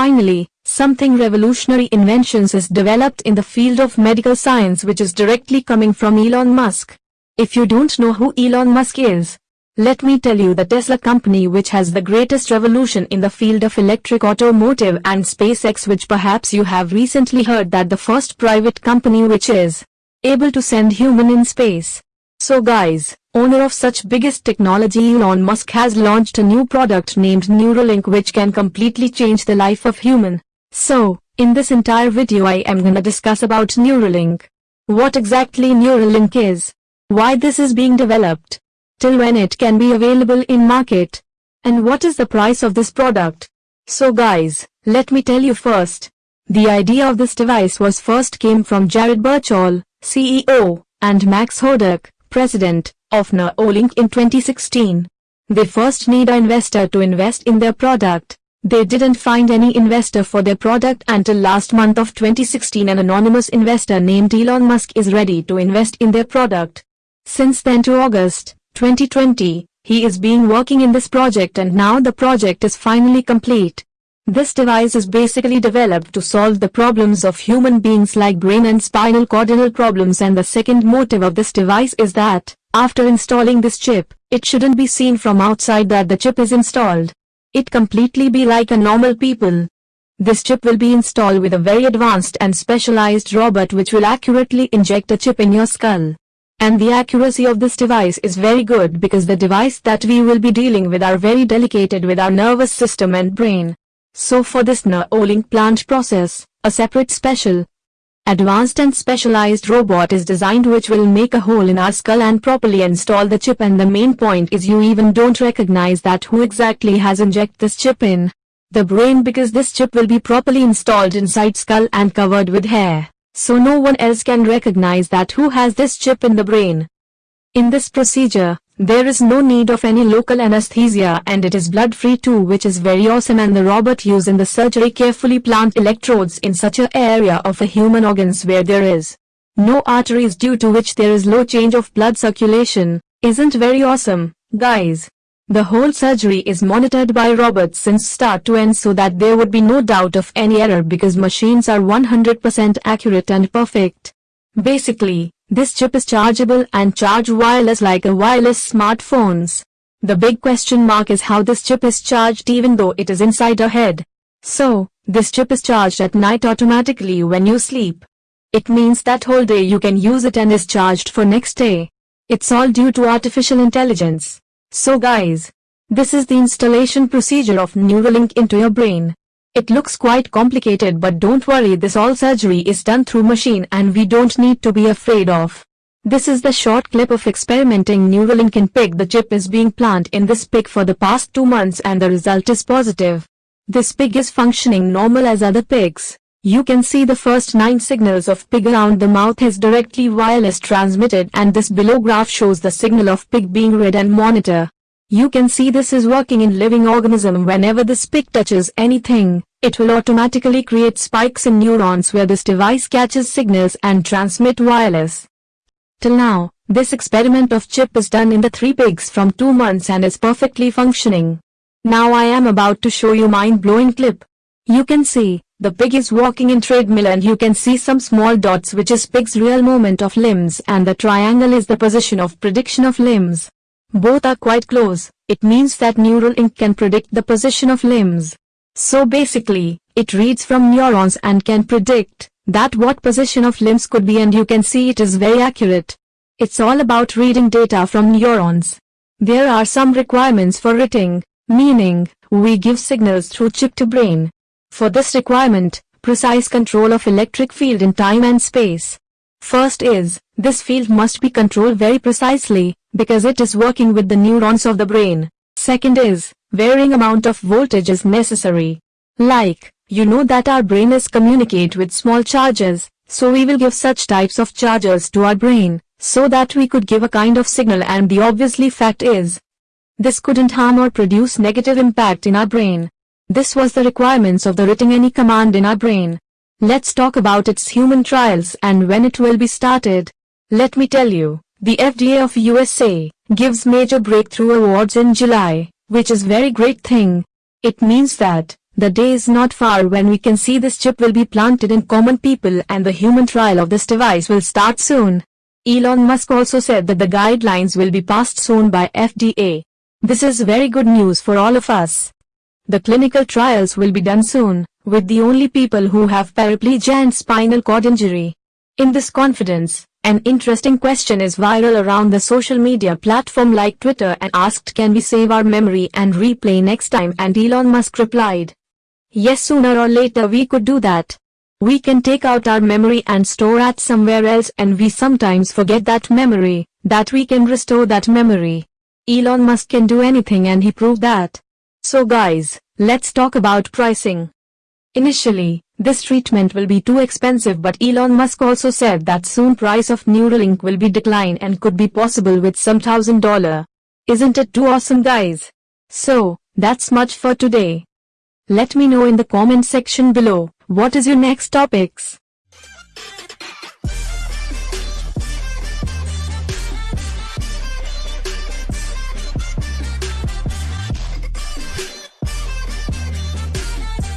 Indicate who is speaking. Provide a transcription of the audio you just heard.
Speaker 1: finally, something revolutionary inventions is developed in the field of medical science which is directly coming from Elon Musk. If you don't know who Elon Musk is, let me tell you the Tesla company which has the greatest revolution in the field of electric automotive and SpaceX which perhaps you have recently heard that the first private company which is able to send human in space. So guys, owner of such biggest technology Elon Musk has launched a new product named Neuralink which can completely change the life of human. So, in this entire video I am gonna discuss about Neuralink. What exactly Neuralink is, why this is being developed, till when it can be available in market, and what is the price of this product. So guys, let me tell you first. The idea of this device was first came from Jared Birchall, CEO, and Max Hodak, President, of Neuralink in 2016. They first need an investor to invest in their product, they didn't find any investor for their product until last month of 2016 an anonymous investor named Elon Musk is ready to invest in their product. Since then to August 2020, he is being working in this project and now the project is finally complete. This device is basically developed to solve the problems of human beings like brain and spinal cord problems and the second motive of this device is that, after installing this chip, it shouldn't be seen from outside that the chip is installed it completely be like a normal people. This chip will be installed with a very advanced and specialized robot which will accurately inject a chip in your skull. And the accuracy of this device is very good because the device that we will be dealing with are very delicate with our nervous system and brain. So for this Neuralink plant process, a separate special, advanced and specialized robot is designed which will make a hole in our skull and properly install the chip and the main point is you even don't recognize that who exactly has inject this chip in the brain because this chip will be properly installed inside skull and covered with hair, so no one else can recognize that who has this chip in the brain. In this procedure, there is no need of any local anesthesia and it is blood-free too which is very awesome and the robot used in the surgery carefully plant electrodes in such a area of the human organs where there is no arteries due to which there is low change of blood circulation. Isn't very awesome, guys. The whole surgery is monitored by robots since start to end so that there would be no doubt of any error because machines are 100% accurate and perfect. Basically, this chip is chargeable and charge wireless like a wireless smartphones. The big question mark is how this chip is charged even though it is inside our head. So, this chip is charged at night automatically when you sleep. It means that whole day you can use it and is charged for next day. It's all due to artificial intelligence. So guys, this is the installation procedure of Neuralink into your brain. It looks quite complicated but don't worry this all surgery is done through machine and we don't need to be afraid of. This is the short clip of experimenting Neuralink in pig. The chip is being planted in this pig for the past two months and the result is positive. This pig is functioning normal as other pigs. You can see the first 9 signals of pig around the mouth is directly wireless transmitted and this below graph shows the signal of pig being read and monitor. You can see this is working in living organism whenever this pig touches anything, it will automatically create spikes in neurons where this device catches signals and transmit wireless. Till now, this experiment of chip is done in the three pigs from 2 months and is perfectly functioning. Now I am about to show you mind-blowing clip. You can see, the pig is walking in treadmill and you can see some small dots which is pig's real movement of limbs and the triangle is the position of prediction of limbs. Both are quite close, it means that Neuralink can predict the position of limbs. So basically, it reads from neurons and can predict that what position of limbs could be and you can see it is very accurate. It's all about reading data from neurons. There are some requirements for writing, meaning, we give signals through chip to brain. For this requirement, precise control of electric field in time and space. First is, this field must be controlled very precisely, because it is working with the neurons of the brain. Second is, varying amount of voltage is necessary. Like, you know that our brain is communicate with small charges, so we will give such types of charges to our brain, so that we could give a kind of signal and the obviously fact is, this couldn't harm or produce negative impact in our brain. This was the requirements of the writing any command in our brain. Let's talk about its human trials and when it will be started. Let me tell you, the FDA of USA gives major breakthrough awards in July, which is very great thing. It means that The day is not far when we can see this chip will be planted in common people and the human trial of this device will start soon. Elon Musk also said that the guidelines will be passed soon by FDA. This is very good news for all of us. The clinical trials will be done soon, with the only people who have paraplegia and spinal cord injury. In this confidence, an interesting question is viral around the social media platform like Twitter and asked can we save our memory and replay next time and Elon Musk replied. Yes sooner or later we could do that. We can take out our memory and store at somewhere else and we sometimes forget that memory, that we can restore that memory. Elon Musk can do anything and he proved that. So guys, let's talk about pricing. Initially, this treatment will be too expensive but Elon Musk also said that soon price of Neuralink will be decline and could be possible with some thousand dollar. Isn't it too awesome guys? So, that's much for today. Let me know in the comment section below, what is your next topics?